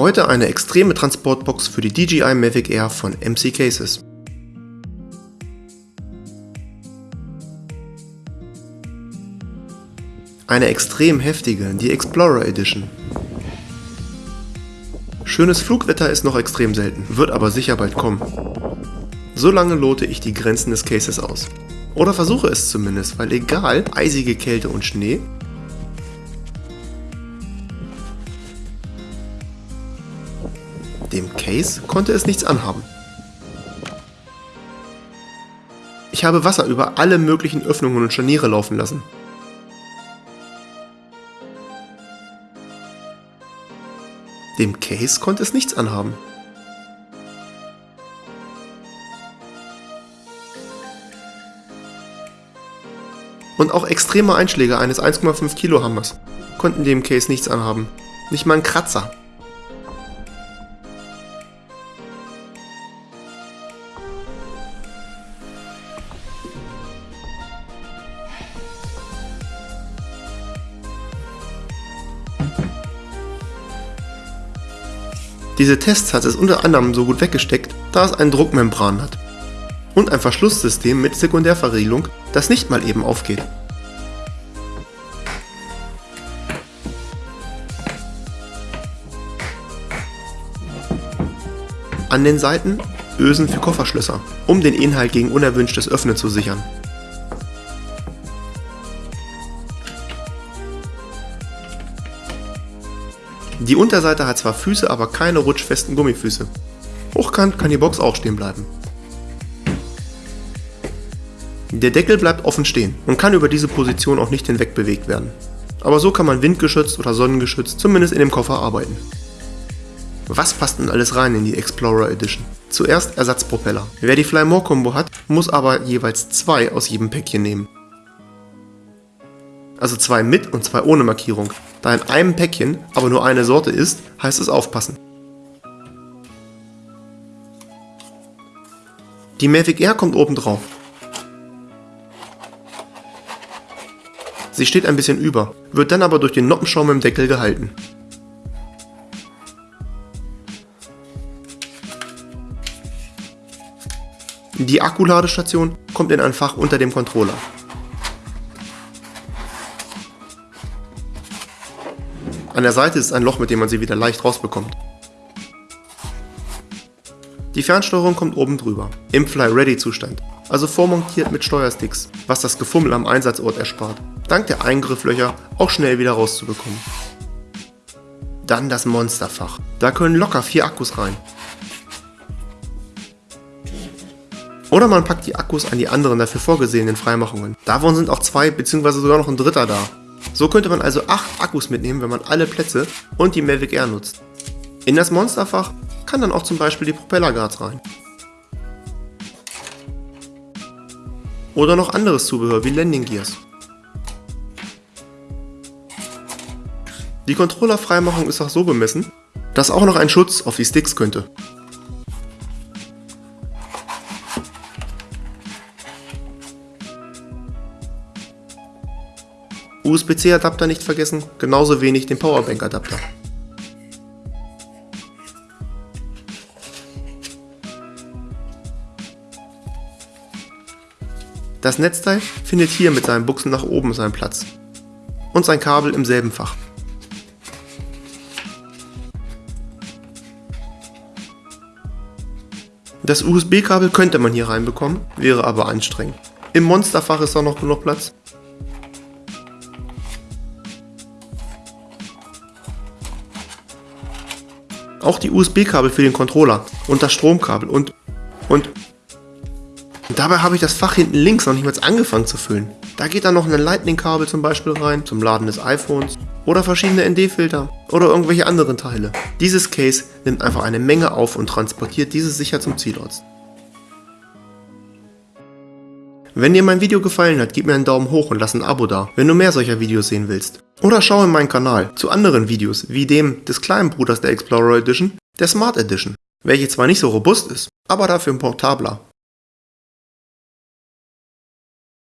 Heute eine extreme Transportbox für die DJI Mavic Air von MC Cases. Eine extrem heftige, die Explorer Edition. Schönes Flugwetter ist noch extrem selten, wird aber sicher bald kommen. So lange lote ich die Grenzen des Cases aus. Oder versuche es zumindest, weil egal, eisige Kälte und Schnee, dem Case konnte es nichts anhaben. Ich habe Wasser über alle möglichen Öffnungen und Scharniere laufen lassen. Dem Case konnte es nichts anhaben. Und auch extreme Einschläge eines 1,5 Kilo Hammers konnten dem Case nichts anhaben. Nicht mal ein Kratzer. Diese Tests hat es unter anderem so gut weggesteckt, da es ein Druckmembran hat. Und ein Verschlusssystem mit Sekundärverriegelung, das nicht mal eben aufgeht. An den Seiten Ösen für Kofferschlösser, um den Inhalt gegen unerwünschtes Öffnen zu sichern. Die Unterseite hat zwar Füße, aber keine rutschfesten Gummifüße. Hochkant kann die Box auch stehen bleiben. Der Deckel bleibt offen stehen und kann über diese Position auch nicht hinweg bewegt werden. Aber so kann man windgeschützt oder sonnengeschützt zumindest in dem Koffer arbeiten. Was passt denn alles rein in die Explorer Edition? Zuerst Ersatzpropeller. Wer die Fly More Combo hat, muss aber jeweils zwei aus jedem Päckchen nehmen also zwei mit und zwei ohne Markierung. Da in einem Päckchen aber nur eine Sorte ist, heißt es aufpassen. Die Mavic Air kommt oben drauf. Sie steht ein bisschen über, wird dann aber durch den Noppenschaum im Deckel gehalten. Die Akkuladestation kommt in ein Fach unter dem Controller. An der Seite ist ein Loch, mit dem man sie wieder leicht rausbekommt. Die Fernsteuerung kommt oben drüber, im Fly-Ready-Zustand, also vormontiert mit Steuersticks, was das Gefummel am Einsatzort erspart, dank der Eingrifflöcher auch schnell wieder rauszubekommen. Dann das Monsterfach, da können locker vier Akkus rein. Oder man packt die Akkus an die anderen dafür vorgesehenen Freimachungen. Davon sind auch zwei bzw. sogar noch ein dritter da. So könnte man also 8 Akkus mitnehmen, wenn man alle Plätze und die Mavic Air nutzt. In das Monsterfach kann dann auch zum Beispiel die Propellerguards rein. Oder noch anderes Zubehör wie Landing Gears. Die Controller-Freimachung ist auch so bemessen, dass auch noch ein Schutz auf die Sticks könnte. USB-C-Adapter nicht vergessen, genauso wenig den Powerbank-Adapter. Das Netzteil findet hier mit seinen Buchsen nach oben seinen Platz und sein Kabel im selben Fach. Das USB-Kabel könnte man hier reinbekommen, wäre aber anstrengend. Im Monsterfach ist auch noch genug Platz Auch die USB-Kabel für den Controller und das Stromkabel und und dabei habe ich das Fach hinten links noch nicht mal angefangen zu füllen. Da geht dann noch ein Lightning-Kabel zum Beispiel rein, zum Laden des iPhones oder verschiedene ND-Filter oder irgendwelche anderen Teile. Dieses Case nimmt einfach eine Menge auf und transportiert diese sicher zum Zielort. Wenn dir mein Video gefallen hat, gib mir einen Daumen hoch und lass ein Abo da, wenn du mehr solcher Videos sehen willst. Oder schau in meinen Kanal zu anderen Videos, wie dem des kleinen Bruders der Explorer Edition, der Smart Edition, welche zwar nicht so robust ist, aber dafür portabler.